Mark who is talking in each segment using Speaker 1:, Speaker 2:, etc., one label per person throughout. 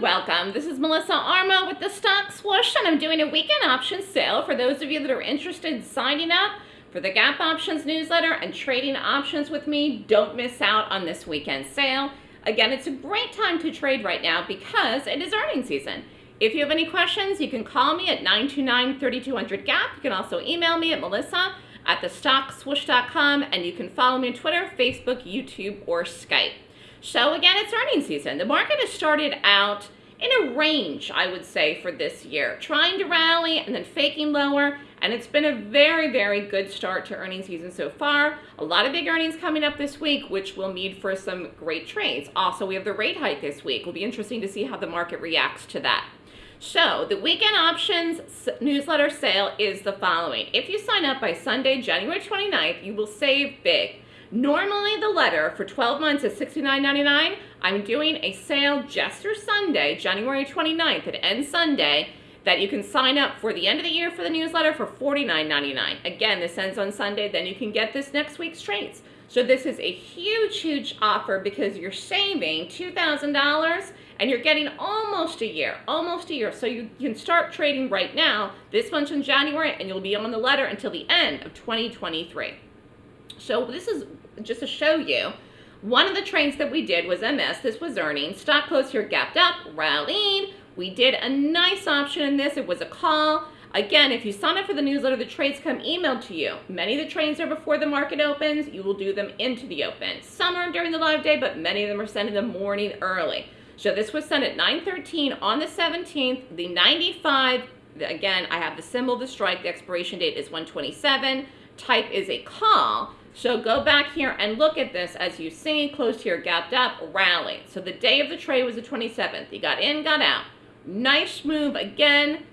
Speaker 1: welcome. This is Melissa Armo with the Stock Swoosh, and I'm doing a weekend options sale for those of you that are interested in signing up for the Gap Options newsletter and trading options with me. Don't miss out on this weekend sale. Again, it's a great time to trade right now because it is earnings season. If you have any questions, you can call me at 929-3200-GAP. You can also email me at melissa at thestockswoosh.com, and you can follow me on Twitter, Facebook, YouTube, or Skype. So again, it's earnings season. The market has started out in a range, I would say, for this year, trying to rally and then faking lower. And it's been a very, very good start to earnings season so far. A lot of big earnings coming up this week, which will need for some great trades. Also, we have the rate hike this week. It'll be interesting to see how the market reacts to that. So the weekend options newsletter sale is the following. If you sign up by Sunday, January 29th, you will save big. Normally the letter for 12 months is $69.99. I'm doing a sale just for Sunday, January 29th. It ends Sunday that you can sign up for the end of the year for the newsletter for $49.99. Again, this ends on Sunday, then you can get this next week's trades. So this is a huge, huge offer because you're saving $2,000 and you're getting almost a year, almost a year. So you can start trading right now, this month in January, and you'll be on the letter until the end of 2023. So this is just to show you, one of the trades that we did was MS. This was earnings. Stock close here gapped up, rallied. We did a nice option in this. It was a call. Again, if you sign up for the newsletter, the trades come emailed to you. Many of the trades are before the market opens. You will do them into the open. Some are during the live day, but many of them are sent in the morning early. So this was sent at 9.13 on the 17th. The 95, again, I have the symbol, the strike. The expiration date is 127. Type is a call. So go back here and look at this as you see, closed here, gapped up, rally. So the day of the trade was the 27th. He got in, got out. Nice move again.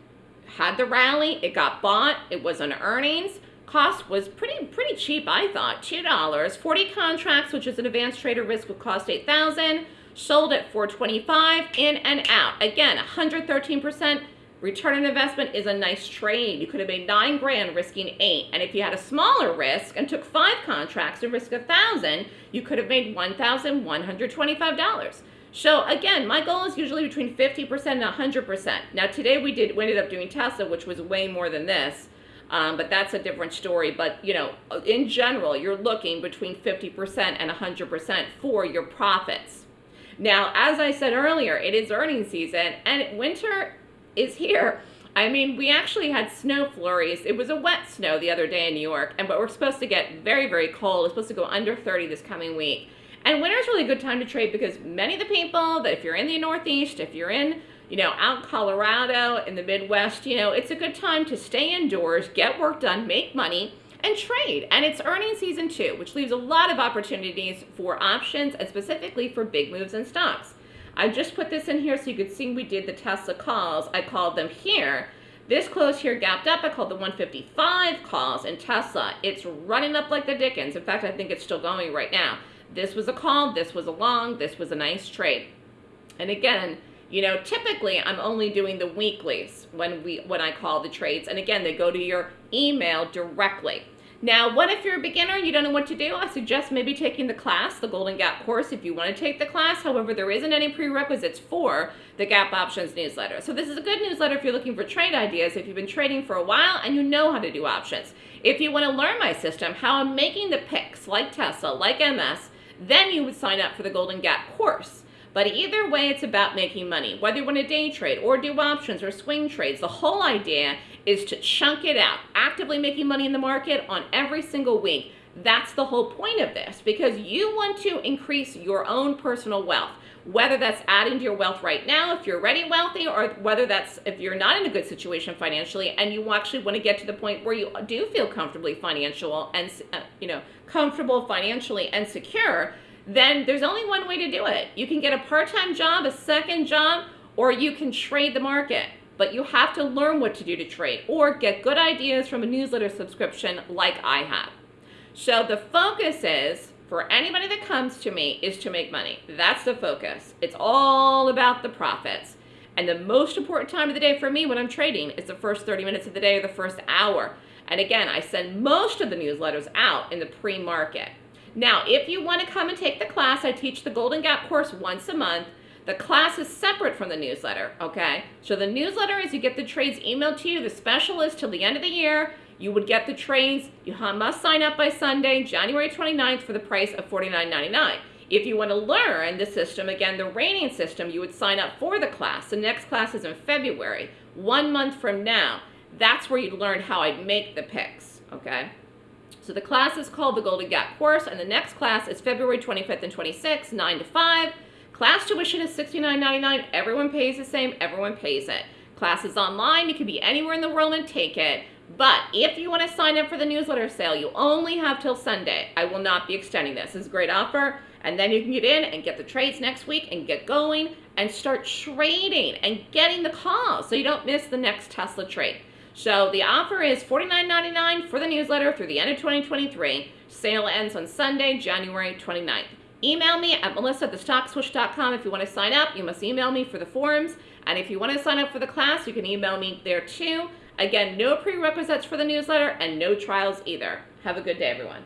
Speaker 1: Had the rally, it got bought, it was on earnings. Cost was pretty pretty cheap, I thought, $2. 40 contracts, which is an advanced trader risk would cost 8000 Sold at 425 in and out. Again, 113% Return on investment is a nice trade. You could have made nine grand risking eight. And if you had a smaller risk and took five contracts and risk a thousand, you could have made $1,125. So again, my goal is usually between 50% and 100%. Now today we did we ended up doing Tesla, which was way more than this. Um, but that's a different story. But you know, in general, you're looking between 50% and 100% for your profits. Now, as I said earlier, it is earnings season and winter is here. I mean, we actually had snow flurries. It was a wet snow the other day in New York, and but we're supposed to get very, very cold. It's supposed to go under 30 this coming week. And winter is really a good time to trade because many of the people that if you're in the Northeast, if you're in, you know, out Colorado, in the Midwest, you know, it's a good time to stay indoors, get work done, make money, and trade. And it's earning season too, which leaves a lot of opportunities for options and specifically for big moves in stocks. I just put this in here so you could see we did the Tesla calls. I called them here. This close here gapped up. I called the 155 calls in Tesla. It's running up like the Dickens. In fact, I think it's still going right now. This was a call. This was a long. This was a nice trade. And again, you know, typically I'm only doing the weeklies when we when I call the trades. And again, they go to your email directly. Now, what if you're a beginner and you don't know what to do? I suggest maybe taking the class, the Golden Gap course, if you want to take the class. However, there isn't any prerequisites for the Gap Options newsletter. So this is a good newsletter if you're looking for trade ideas, if you've been trading for a while and you know how to do options. If you want to learn my system, how I'm making the picks like Tesla, like MS, then you would sign up for the Golden Gap course. But either way, it's about making money. Whether you want to day trade or do options or swing trades, the whole idea is to chunk it out, actively making money in the market on every single week. That's the whole point of this because you want to increase your own personal wealth. Whether that's adding to your wealth right now if you're already wealthy or whether that's if you're not in a good situation financially and you actually want to get to the point where you do feel comfortably financial and uh, you know comfortable financially and secure then there's only one way to do it. You can get a part-time job, a second job, or you can trade the market but you have to learn what to do to trade or get good ideas from a newsletter subscription like I have. So the focus is, for anybody that comes to me, is to make money. That's the focus. It's all about the profits. And the most important time of the day for me when I'm trading is the first 30 minutes of the day or the first hour. And again, I send most of the newsletters out in the pre-market. Now, if you want to come and take the class, I teach the Golden Gap course once a month. The class is separate from the newsletter, okay? So the newsletter is you get the trades emailed to you. The special is till the end of the year. You would get the trades. You must sign up by Sunday, January 29th for the price of $49.99. If you want to learn the system, again, the rating system, you would sign up for the class. The next class is in February, one month from now. That's where you'd learn how I'd make the picks, okay? So the class is called the Golden Gap course, and the next class is February 25th and 26th, 9 to 5. Class tuition is $69.99. Everyone pays the same. Everyone pays it. Class is online. You can be anywhere in the world and take it. But if you want to sign up for the newsletter sale, you only have till Sunday. I will not be extending this. Is a great offer. And then you can get in and get the trades next week and get going and start trading and getting the calls so you don't miss the next Tesla trade. So the offer is $49.99 for the newsletter through the end of 2023. Sale ends on Sunday, January 29th. Email me at melissa at thestockswoosh.com if you want to sign up. You must email me for the forms. And if you want to sign up for the class, you can email me there too. Again, no prerequisites for the newsletter and no trials either. Have a good day, everyone.